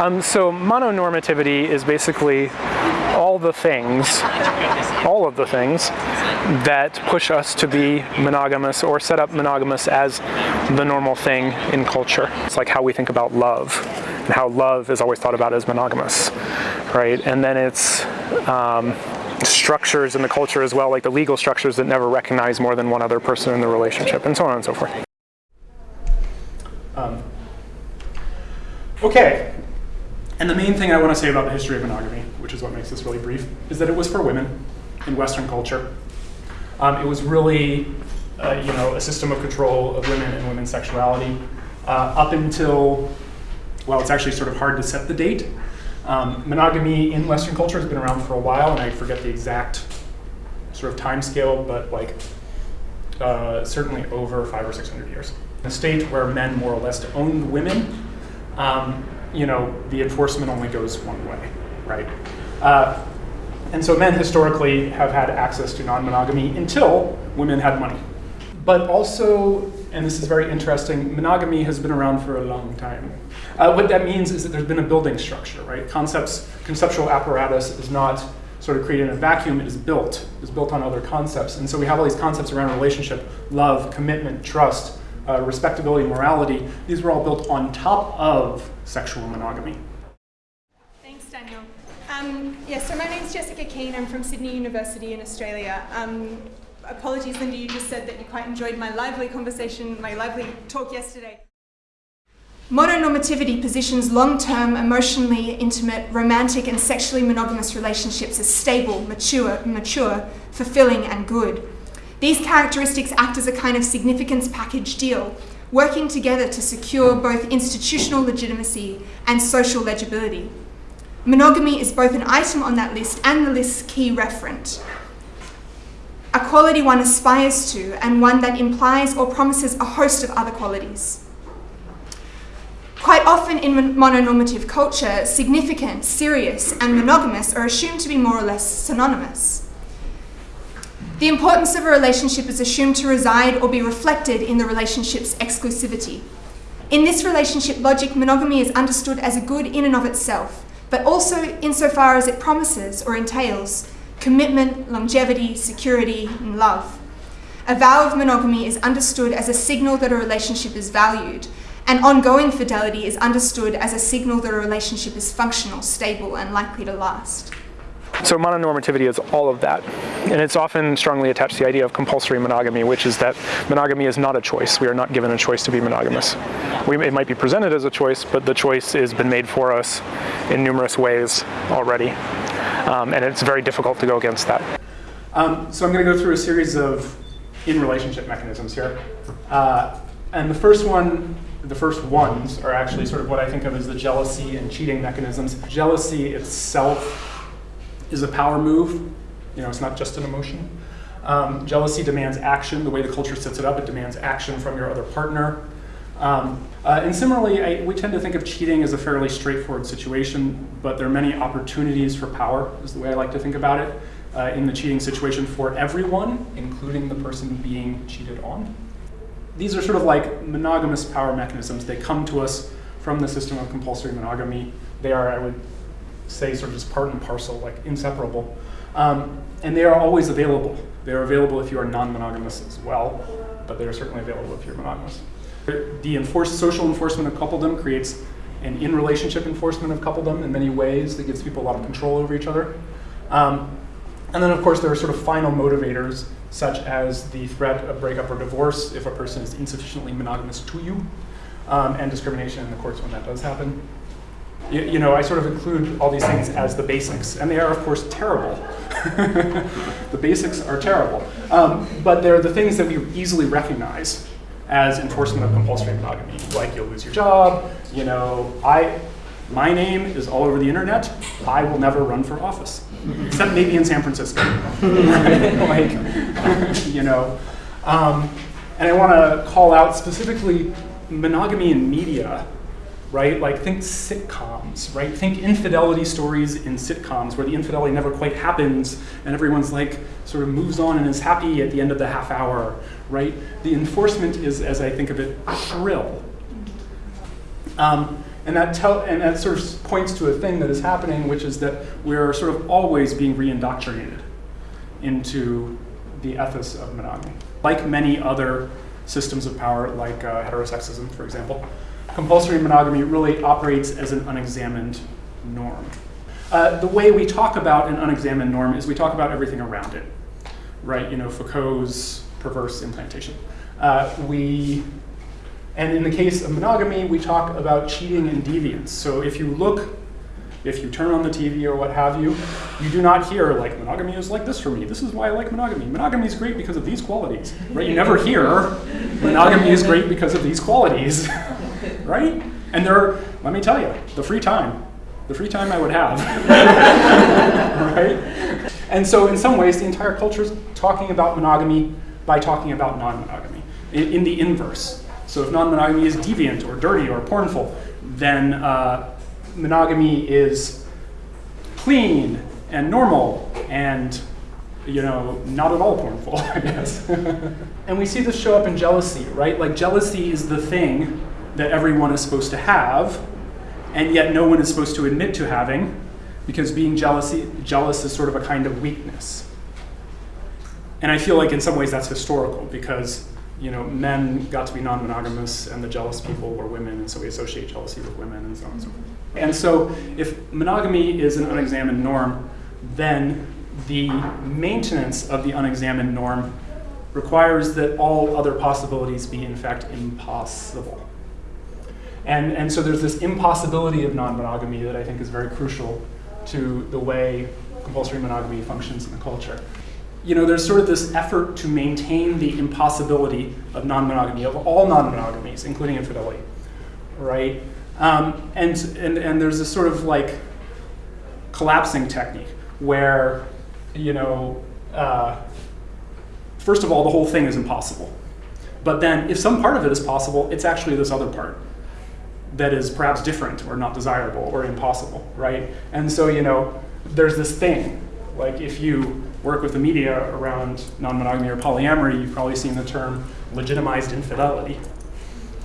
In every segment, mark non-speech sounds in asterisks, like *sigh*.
Um, so mononormativity is basically all the things, all of the things that push us to be monogamous or set up monogamous as the normal thing in culture. It's like how we think about love and how love is always thought about as monogamous, right? And then it's um, structures in the culture as well, like the legal structures that never recognize more than one other person in the relationship and so on and so forth. Um, okay, and the main thing I want to say about the history of monogamy, which is what makes this really brief, is that it was for women in Western culture. Um, it was really, uh, you know, a system of control of women and women's sexuality uh, up until, well, it's actually sort of hard to set the date. Um, monogamy in Western culture has been around for a while, and I forget the exact sort of time scale, but like uh, certainly over five or six hundred years. In a state where men more or less owned women, um, you know, the enforcement only goes one way, right? Uh, and so men historically have had access to non-monogamy until women had money. But also, and this is very interesting, monogamy has been around for a long time. Uh, what that means is that there's been a building structure, right? Concepts, conceptual apparatus is not sort of created in a vacuum, it is built. It's built on other concepts. And so we have all these concepts around relationship, love, commitment, trust, uh, respectability, morality. These were all built on top of sexual monogamy. Thanks, Daniel. Um, yeah, so my name's Jessica Kean. I'm from Sydney University in Australia. Um, apologies, Linda, you just said that you quite enjoyed my lively conversation, my lively talk yesterday. Mononormativity positions long-term, emotionally intimate, romantic and sexually monogamous relationships as stable, mature, mature, fulfilling and good. These characteristics act as a kind of significance package deal, working together to secure both institutional legitimacy and social legibility. Monogamy is both an item on that list and the list's key referent. A quality one aspires to and one that implies or promises a host of other qualities. Quite often in mononormative culture, significant, serious, and monogamous are assumed to be more or less synonymous. The importance of a relationship is assumed to reside or be reflected in the relationship's exclusivity. In this relationship logic, monogamy is understood as a good in and of itself, but also insofar as it promises or entails commitment, longevity, security, and love. A vow of monogamy is understood as a signal that a relationship is valued, and ongoing fidelity is understood as a signal that a relationship is functional, stable, and likely to last. So mononormativity is all of that. And it's often strongly attached to the idea of compulsory monogamy, which is that monogamy is not a choice. We are not given a choice to be monogamous. We, it might be presented as a choice, but the choice has been made for us in numerous ways already. Um, and it's very difficult to go against that. Um, so I'm going to go through a series of in-relationship mechanisms here. Uh, and the first one, the first ones are actually sort of what I think of as the jealousy and cheating mechanisms. Jealousy itself is a power move. You know, it's not just an emotion. Um, jealousy demands action. The way the culture sets it up, it demands action from your other partner. Um, uh, and similarly, I, we tend to think of cheating as a fairly straightforward situation, but there are many opportunities for power, is the way I like to think about it, uh, in the cheating situation for everyone, including the person being cheated on. These are sort of like monogamous power mechanisms. They come to us from the system of compulsory monogamy. They are, I would say sort of just part and parcel, like inseparable. Um, and they are always available. They are available if you are non-monogamous as well, but they are certainly available if you're monogamous. The enforced, social enforcement of coupledom creates an in-relationship enforcement of coupledom in many ways that gives people a lot of control over each other. Um, and then of course there are sort of final motivators such as the threat of breakup or divorce if a person is insufficiently monogamous to you, um, and discrimination in the courts when that does happen you, you, know, I sort of include all these things as the basics, and they are, of course, terrible. *laughs* the basics are terrible. Um, but they're the things that we easily recognize as enforcement of compulsory monogamy. Like you'll lose your job, you know, I, my name is all over the internet, I will never run for office. Except maybe in San Francisco. *laughs* like, *laughs* you know. Um, and I want to call out specifically monogamy in media right? Like think sitcoms, right? Think infidelity stories in sitcoms where the infidelity never quite happens and everyone's like sort of moves on and is happy at the end of the half hour, right? The enforcement is, as I think of it, shrill. Um, And that, tell, and that sort of points to a thing that is happening, which is that we're sort of always being re-indoctrinated into the ethos of monogamy. Like many other systems of power, like uh, heterosexism, for example, compulsory monogamy really operates as an unexamined norm. Uh, the way we talk about an unexamined norm is we talk about everything around it, right? You know, Foucault's perverse implantation. Uh, we, and in the case of monogamy, we talk about cheating and deviance. So if you look, if you turn on the TV or what have you, you do not hear like monogamy is like this for me. This is why I like monogamy. Monogamy is great because of these qualities, right? You never hear monogamy is great because of these qualities, *laughs* right? And there, are, let me tell you, the free time, the free time I would have, *laughs* right? And so in some ways, the entire culture is talking about monogamy by talking about non-monogamy in, in, the inverse. So if non-monogamy is deviant or dirty or pornful, then uh, monogamy is clean and normal and you know, not at all pornful, *laughs* I guess. *laughs* and we see this show up in jealousy, right? Like jealousy is the thing that everyone is supposed to have, and yet no one is supposed to admit to having, because being jealousy, jealous is sort of a kind of weakness. And I feel like in some ways that's historical, because you know, men got to be non-monogamous and the jealous people were women, and so we associate jealousy with women and so on and so forth. And so if monogamy is an unexamined norm, then the maintenance of the unexamined norm requires that all other possibilities be in fact impossible. And, and so there's this impossibility of non-monogamy that I think is very crucial to the way compulsory monogamy functions in the culture. You know, there's sort of this effort to maintain the impossibility of non-monogamy, of all non-monogamies, including infidelity, right? Um, and, and, and there's this sort of like collapsing technique where, you know, uh, first of all, the whole thing is impossible. But then if some part of it is possible, it's actually this other part that is perhaps different or not desirable or impossible, right? And so, you know, there's this thing, like if you work with the media around non-monogamy or polyamory, you've probably seen the term legitimized infidelity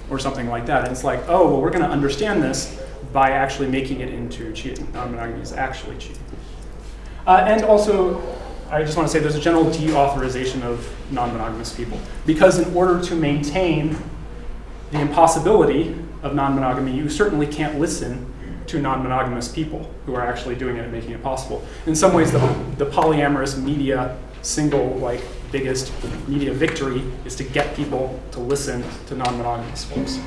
or something like that. And it's like, oh, well, we're gonna understand this by actually making it into cheating. Non-monogamy is actually cheating. Uh, and also, I just want to say there's a general deauthorization of non-monogamous people. Because in order to maintain the impossibility of non-monogamy, you certainly can't listen to non-monogamous people who are actually doing it and making it possible. In some ways, the, the polyamorous media single like biggest media victory is to get people to listen to non-monogamous folks.